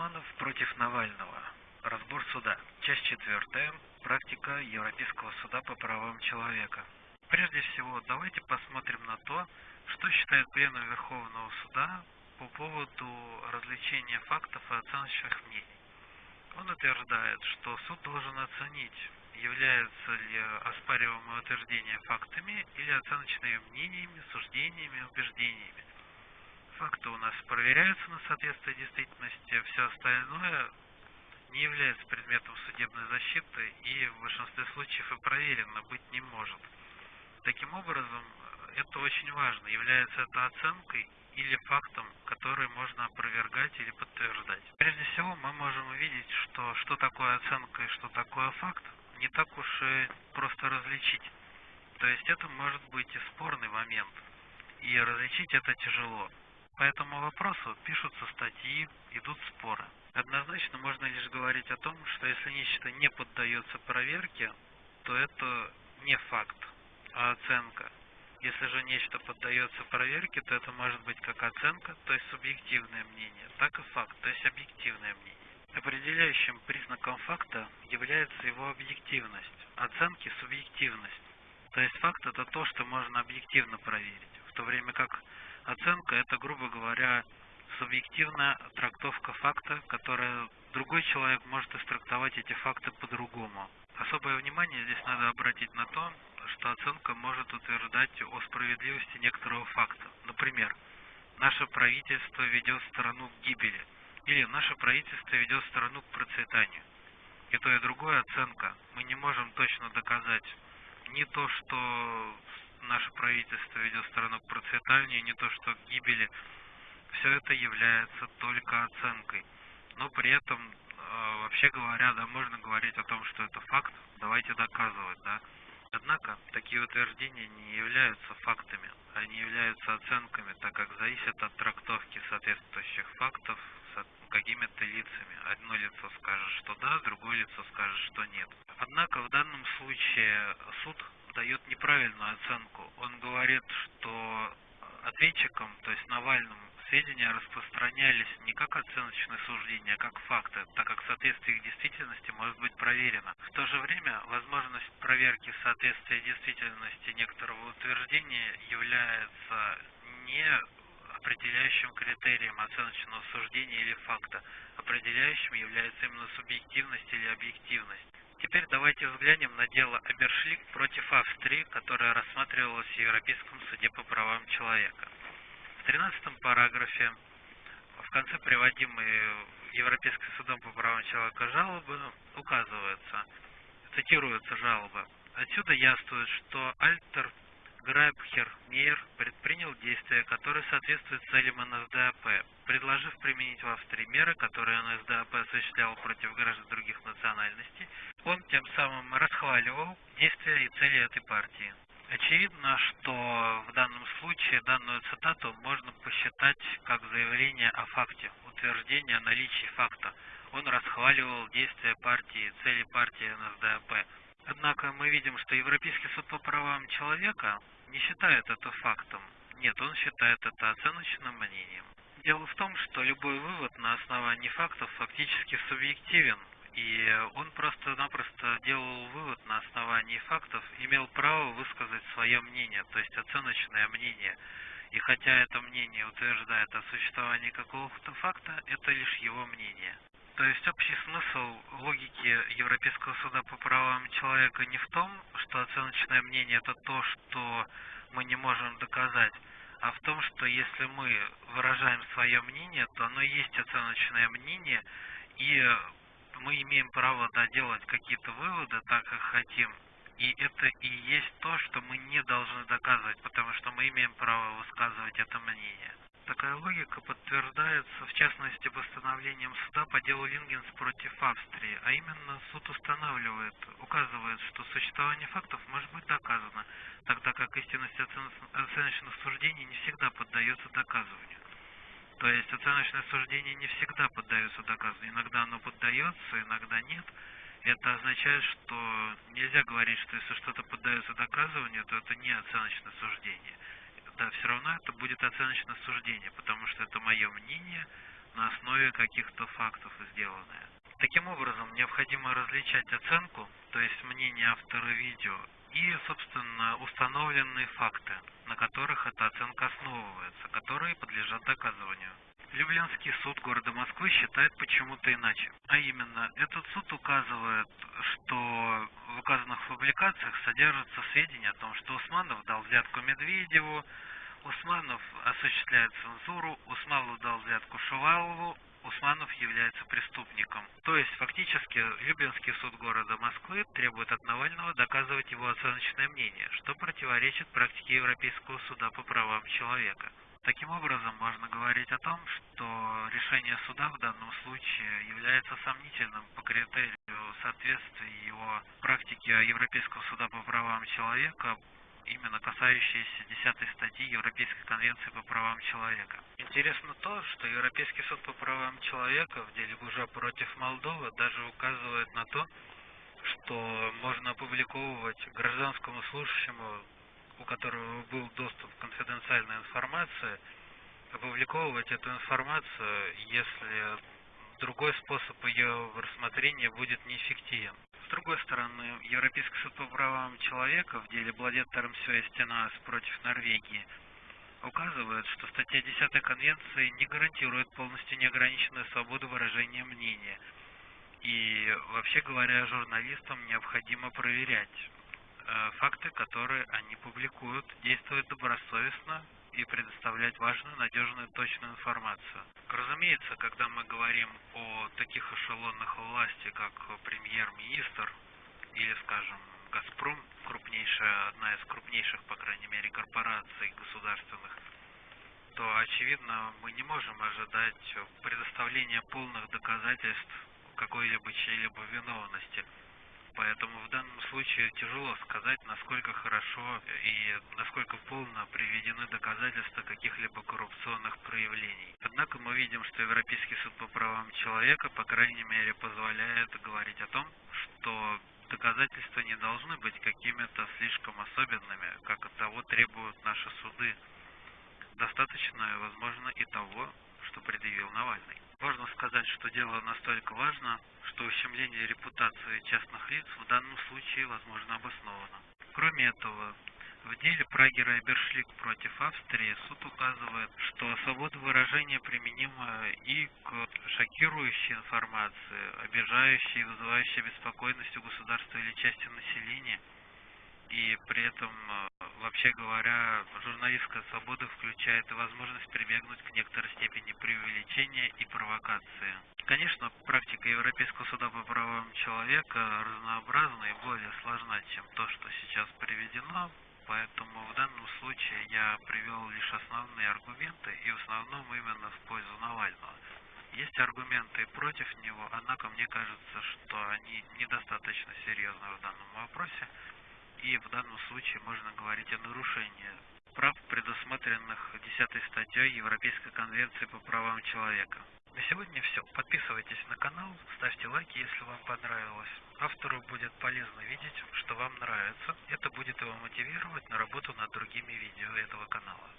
Усманов против Навального. Разбор суда. Часть четвертая. Практика Европейского суда по правам человека. Прежде всего, давайте посмотрим на то, что считает Пленум Верховного Суда по поводу развлечения фактов и оценочных мнений. Он утверждает, что суд должен оценить, являются ли оспариваемые утверждения фактами или оценочными мнениями, суждениями, убеждениями факты у нас проверяются на соответствие действительности, все остальное не является предметом судебной защиты и в большинстве случаев и проверено быть не может. Таким образом, это очень важно, является это оценкой или фактом, который можно опровергать или подтверждать. Прежде всего, мы можем увидеть, что что такое оценка и что такое факт, не так уж и просто различить. То есть это может быть и спорный момент, и различить это тяжело. По этому вопросу пишутся статьи, идут споры. Однозначно можно лишь говорить о том, что если нечто не поддается проверке, то это не факт, а оценка. Если же нечто поддается проверке, то это может быть как оценка, то есть субъективное мнение, так и факт, то есть объективное мнение. Определяющим признаком факта является его объективность, оценки – субъективность. То есть факт – это то, что можно объективно проверить, в то время как Оценка – это, грубо говоря, субъективная трактовка факта, которая другой человек может истрактовать эти факты по-другому. Особое внимание здесь надо обратить на то, что оценка может утверждать о справедливости некоторого факта. Например, наше правительство ведет страну к гибели, или наше правительство ведет страну к процветанию. И то, и другое оценка. Мы не можем точно доказать не то, что наше правительство ведет страну к процветанию, не то что к гибели, все это является только оценкой. Но при этом, э, вообще говоря, да, можно говорить о том, что это факт, давайте доказывать, да. Однако, такие утверждения не являются фактами, они являются оценками, так как зависят от трактовки соответствующих фактов какими-то лицами. Одно лицо скажет, что да, другое лицо скажет, что нет. Однако в данном случае суд дает неправильную оценку. Он говорит, что ответчикам, то есть Навальному, сведения распространялись не как оценочные суждения, а как факты, так как соответствие их действительности может быть проверено. В то же время возможность проверки соответствия действительности некоторого утверждения является не определяющим критерием оценочного суждения или факта. Определяющим является именно субъективность или объективность. Теперь давайте взглянем на дело Абершлик против Австрии, которое рассматривалось в Европейском суде по правам человека. В 13 параграфе в конце приводимой Европейским судом по правам человека жалобы указывается, цитируется жалоба. Отсюда яствует, что Альтер Грайбхер Мейер предпринял действия, которые соответствуют целям НСДАП, предложив применить в Австрии меры, которые НСДАП осуществлял против граждан других национальностей, он тем самым расхваливал действия и цели этой партии. Очевидно, что в данном случае данную цитату можно посчитать как заявление о факте, утверждение о наличии факта. Он расхваливал действия партии, цели партии НСДАП. Однако мы видим, что Европейский суд по правам человека не считает это фактом. Нет, он считает это оценочным мнением. Дело в том, что любой вывод на основании фактов фактически субъективен, и он просто-напросто делал вывод на основании фактов, имел право высказать свое мнение, то есть оценочное мнение. И хотя это мнение утверждает о существовании какого-то факта, это лишь его мнение. То есть общий смысл логики Европейского суда по правам человека не в том, что оценочное мнение это то, что мы не можем доказать, а в том, что если мы выражаем свое мнение, то оно есть оценочное мнение, и мы имеем право да, делать какие-то выводы так, как хотим. И это и есть то, что мы не должны доказывать, потому что мы имеем право высказывать это мнение. Такая логика подтверждается, в частности, постановлением суда по делу Лингенс против Австрии, а именно суд устанавливает, указывает, что существование фактов может быть доказано, тогда как истинность оценочных суждений не всегда поддается доказыванию. То есть оценочное суждение не всегда поддается доказыванию, иногда оно поддается, иногда нет. Это означает, что нельзя говорить, что если что-то поддается доказыванию, то это не оценочное суждение да, все равно это будет оценочное суждение, потому что это мое мнение, на основе каких-то фактов сделанные. Таким образом, необходимо различать оценку, то есть мнение автора видео, и, собственно, установленные факты, на которых эта оценка основывается, которые подлежат доказыванию. Люблинский суд города Москвы считает почему-то иначе. А именно, этот суд указывает, что в указанных публикациях содержатся сведения о том, что Усманов дал взятку Медведеву, Усманов осуществляет цензуру, Усманов дал взятку Шувалову, Усманов является преступником. То есть, фактически, Люблинский суд города Москвы требует от Навального доказывать его оценочное мнение, что противоречит практике Европейского суда по правам человека. Таким образом, можно говорить о том, что решение суда в данном случае является сомнительным по критерию соответствия его практике Европейского суда по правам человека именно касающиеся 10 статьи Европейской конвенции по правам человека. Интересно то, что Европейский суд по правам человека в деле Гужа против Молдовы даже указывает на то, что можно опубликовывать гражданскому служащему, у которого был доступ к конфиденциальной информации, опубликовывать эту информацию, если другой способ ее рассмотрения будет неэффективен. С другой стороны, Европейский суд по правам человека в деле Бладет Тармсё Стенас против Норвегии указывает, что статья 10 Конвенции не гарантирует полностью неограниченную свободу выражения мнения. И вообще говоря, журналистам необходимо проверять факты, которые они публикуют, действовать добросовестно и предоставлять важную, надежную, точную информацию. Разумеется, когда мы говорим о таких эшелонах власти, как премьер-министр или, скажем, «Газпром», крупнейшая, одна из крупнейших, по крайней мере, корпораций государственных, то, очевидно, мы не можем ожидать предоставления полных доказательств какой-либо чьей-либо виновности – Поэтому в данном случае тяжело сказать, насколько хорошо и насколько полно приведены доказательства каких-либо коррупционных проявлений. Однако мы видим, что Европейский суд по правам человека, по крайней мере, позволяет говорить о том, что доказательства не должны быть какими-то слишком особенными, как от того требуют наши суды. Достаточно, возможно, и того, что предъявил Навальный. Можно сказать, что дело настолько важно, что ущемление репутации частных лиц в данном случае возможно обосновано. Кроме этого, в деле Прагера и Бершлик против Австрии суд указывает, что свобода выражения применима и к шокирующей информации, обижающей и вызывающей беспокойность у государства или части населения, и при этом, э, вообще говоря, журналистская свобода включает возможность прибегнуть к некоторой степени преувеличения и провокации. Конечно, практика Европейского суда по правам человека разнообразна и более сложна, чем то, что сейчас приведено, поэтому в данном случае я привел лишь основные аргументы и в основном именно в пользу Навального. Есть аргументы против него, однако мне кажется, что они недостаточно серьезны в данном вопросе и в данном случае можно говорить о нарушении прав, предусмотренных 10 статьей Европейской конвенции по правам человека. На сегодня все. Подписывайтесь на канал, ставьте лайки, если вам понравилось. Автору будет полезно видеть, что вам нравится. Это будет его мотивировать на работу над другими видео этого канала.